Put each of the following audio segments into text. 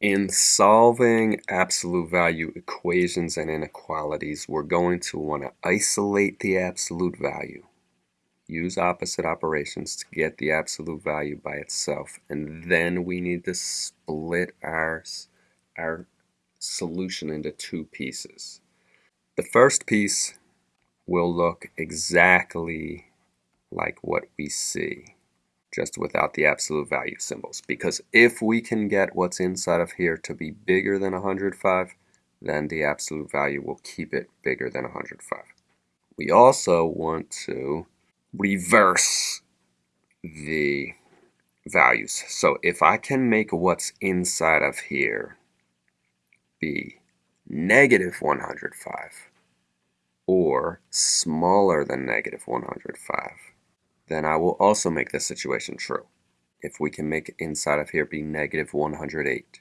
In solving absolute value equations and inequalities, we're going to want to isolate the absolute value. Use opposite operations to get the absolute value by itself. And then we need to split our, our solution into two pieces. The first piece will look exactly like what we see just without the absolute value symbols. Because if we can get what's inside of here to be bigger than 105, then the absolute value will keep it bigger than 105. We also want to reverse the values. So if I can make what's inside of here be negative 105 or smaller than negative 105, then I will also make this situation true. If we can make inside of here be negative 108,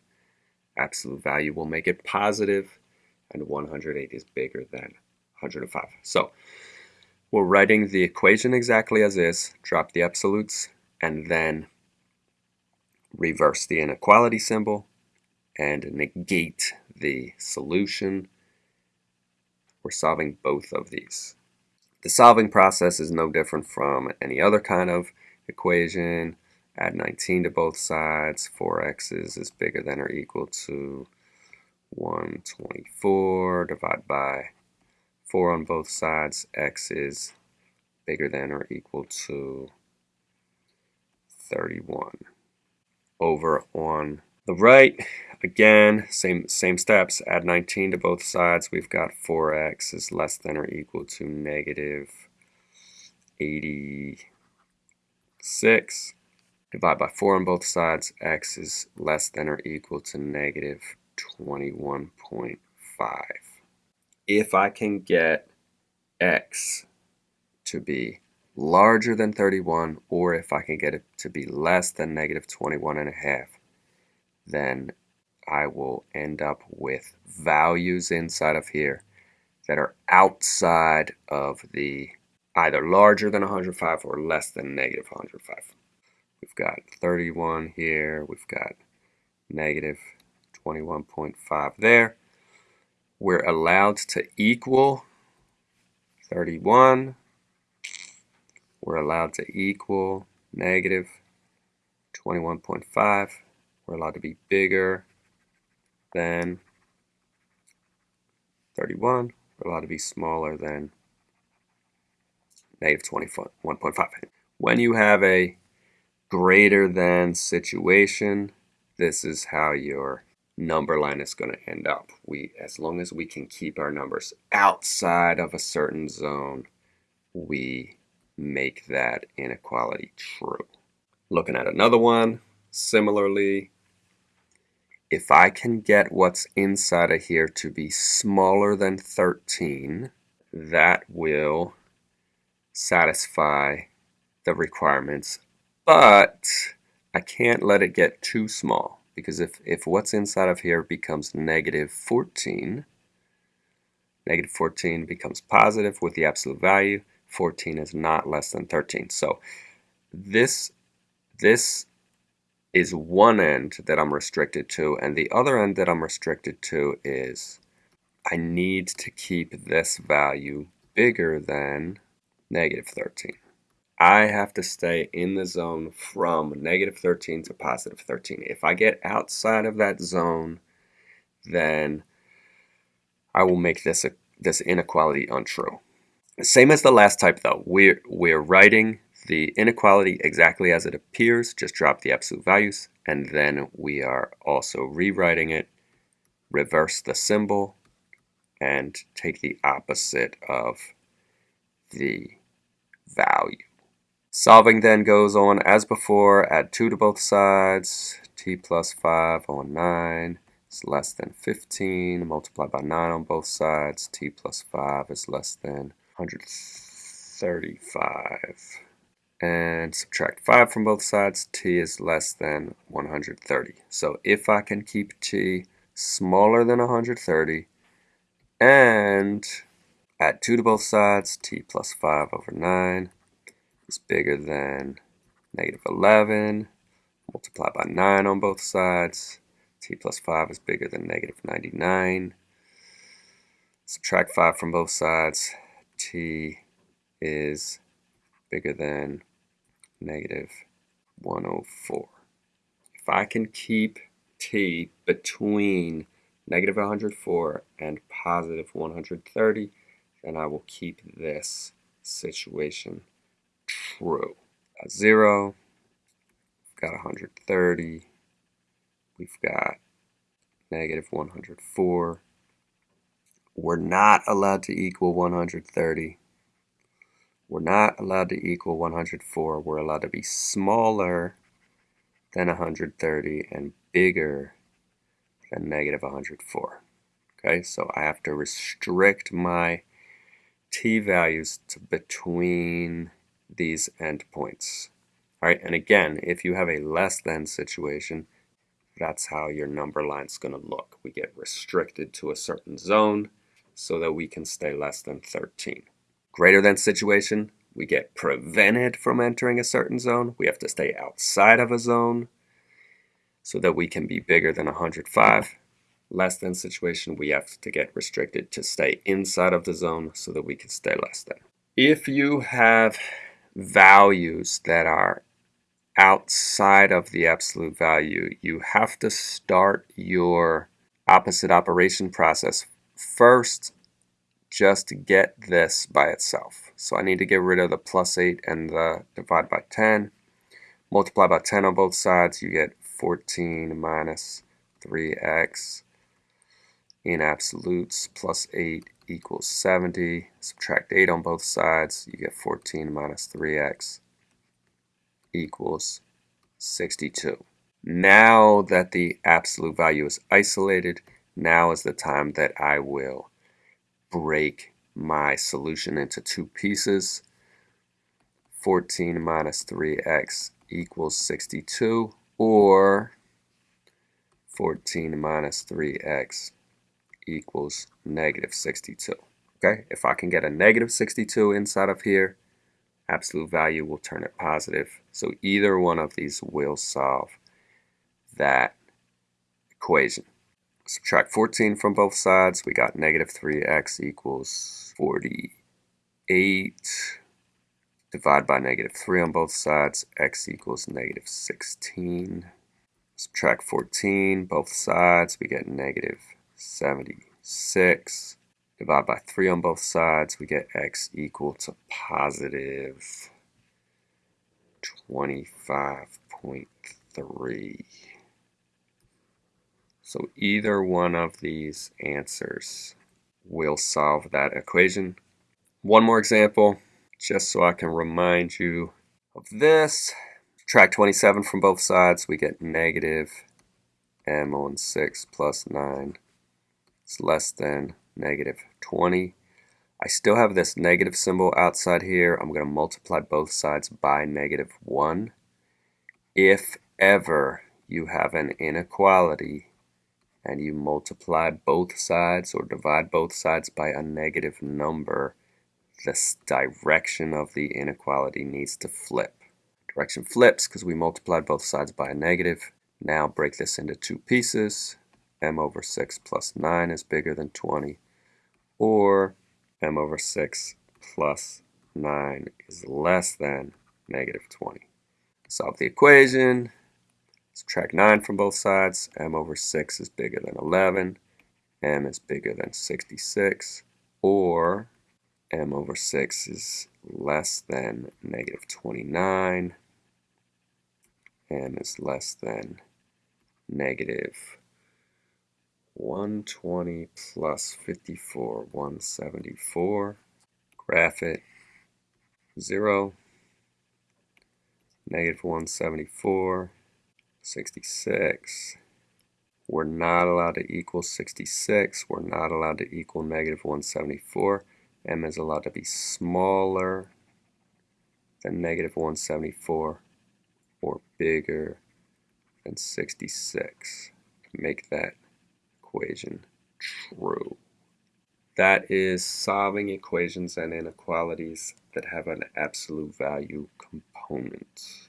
absolute value will make it positive, and 108 is bigger than 105. So we're writing the equation exactly as is, drop the absolutes, and then reverse the inequality symbol and negate the solution. We're solving both of these. The solving process is no different from any other kind of equation. Add 19 to both sides. 4x is bigger than or equal to 124. Divide by 4 on both sides. x is bigger than or equal to 31. Over on the right, again, same, same steps. Add 19 to both sides. We've got 4x is less than or equal to negative 86. Divide by 4 on both sides. x is less than or equal to negative 21.5. If I can get x to be larger than 31 or if I can get it to be less than negative 21 and a half, then I will end up with values inside of here that are outside of the either larger than 105 or less than negative 105. We've got 31 here, we've got negative 21.5 there. We're allowed to equal 31. We're allowed to equal negative 21.5. We're allowed to be bigger than 31. We're allowed to be smaller than negative 21.5. When you have a greater than situation, this is how your number line is going to end up. We, as long as we can keep our numbers outside of a certain zone, we make that inequality true. Looking at another one, similarly, if I can get what's inside of here to be smaller than 13, that will satisfy the requirements, but I can't let it get too small because if, if what's inside of here becomes negative 14, negative 14 becomes positive with the absolute value, 14 is not less than 13. So this, this is one end that I'm restricted to, and the other end that I'm restricted to is I need to keep this value bigger than negative 13. I have to stay in the zone from negative 13 to positive 13. If I get outside of that zone, then I will make this a, this inequality untrue. Same as the last type though, we're, we're writing the inequality exactly as it appears, just drop the absolute values, and then we are also rewriting it, reverse the symbol, and take the opposite of the value. Solving then goes on as before, add 2 to both sides, t plus 5 on 9 is less than 15, multiply by 9 on both sides, t plus 5 is less than 135 and subtract 5 from both sides, t is less than 130. So if I can keep t smaller than 130 and add 2 to both sides, t plus 5 over 9 is bigger than negative 11, multiply by 9 on both sides, t plus 5 is bigger than negative 99. Subtract 5 from both sides. t is bigger than negative 104. If I can keep t between negative 104 and positive 130, then I will keep this situation true. Got 0, we've got 130, we've got negative 104. We're not allowed to equal 130. We're not allowed to equal 104. We're allowed to be smaller than 130 and bigger than negative 104. Okay, so I have to restrict my t values to between these endpoints. All right, and again, if you have a less than situation, that's how your number line is going to look. We get restricted to a certain zone so that we can stay less than 13. Greater than situation, we get prevented from entering a certain zone. We have to stay outside of a zone so that we can be bigger than 105. Less than situation, we have to get restricted to stay inside of the zone so that we can stay less than. If you have values that are outside of the absolute value, you have to start your opposite operation process first just get this by itself. So I need to get rid of the plus 8 and the divide by 10. Multiply by 10 on both sides, you get 14 minus 3x in absolutes plus 8 equals 70. Subtract 8 on both sides, you get 14 minus 3x equals 62. Now that the absolute value is isolated, now is the time that I will break my solution into two pieces. 14 minus 3x equals 62 or 14 minus 3x equals negative 62. Okay, if I can get a negative 62 inside of here, absolute value will turn it positive. So either one of these will solve that equation. Subtract 14 from both sides. We got negative 3x equals 48. Divide by negative 3 on both sides. x equals negative 16. Subtract 14, both sides. We get negative 76. Divide by 3 on both sides. We get x equal to positive 25.3. So either one of these answers will solve that equation. One more example, just so I can remind you of this. Track 27 from both sides, we get negative m on 6 plus 9 is less than negative 20. I still have this negative symbol outside here. I'm going to multiply both sides by negative 1. If ever you have an inequality and you multiply both sides or divide both sides by a negative number, this direction of the inequality needs to flip. Direction flips because we multiplied both sides by a negative. Now break this into two pieces. m over 6 plus 9 is bigger than 20. Or m over 6 plus 9 is less than negative 20. Solve the equation. Subtract 9 from both sides. m over 6 is bigger than 11. m is bigger than 66. Or m over 6 is less than negative 29. m is less than negative 120 plus 54, 174. Graph it. 0, negative 174. 66. We're not allowed to equal 66. We're not allowed to equal negative 174. m is allowed to be smaller than negative 174 or bigger than 66 to make that equation true. That is solving equations and inequalities that have an absolute value component.